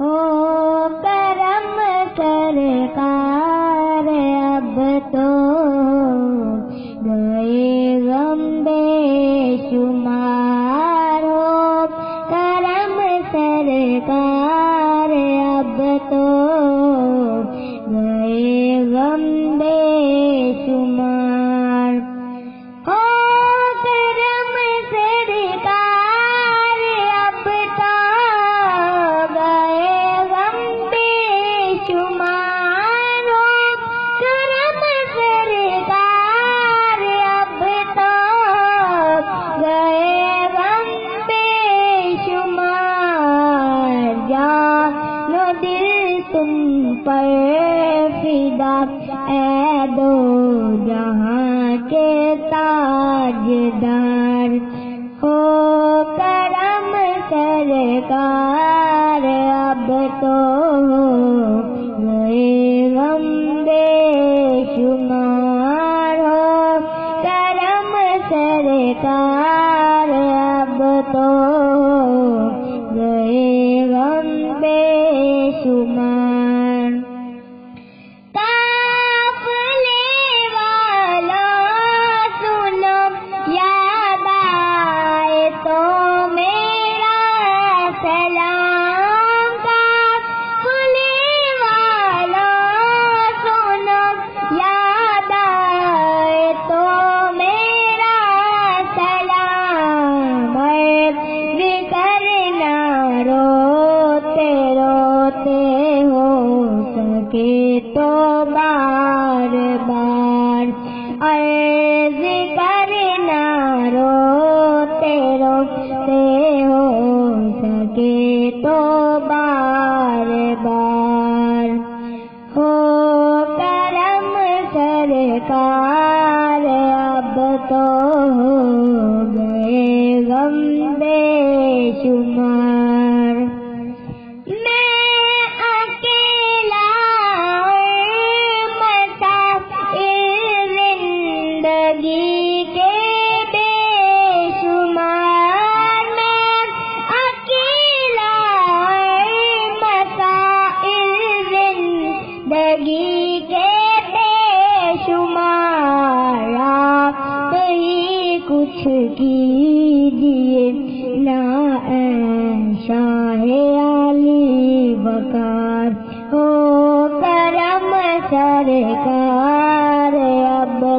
Oh. فدا اے دو جہاں کے تاجدار۔ ہو کرم سرکار اب تو سرکار اب تو ہو گئے میں اکیلا مسافر زندگی کے بے شمار۔ میں اکیلا مسافر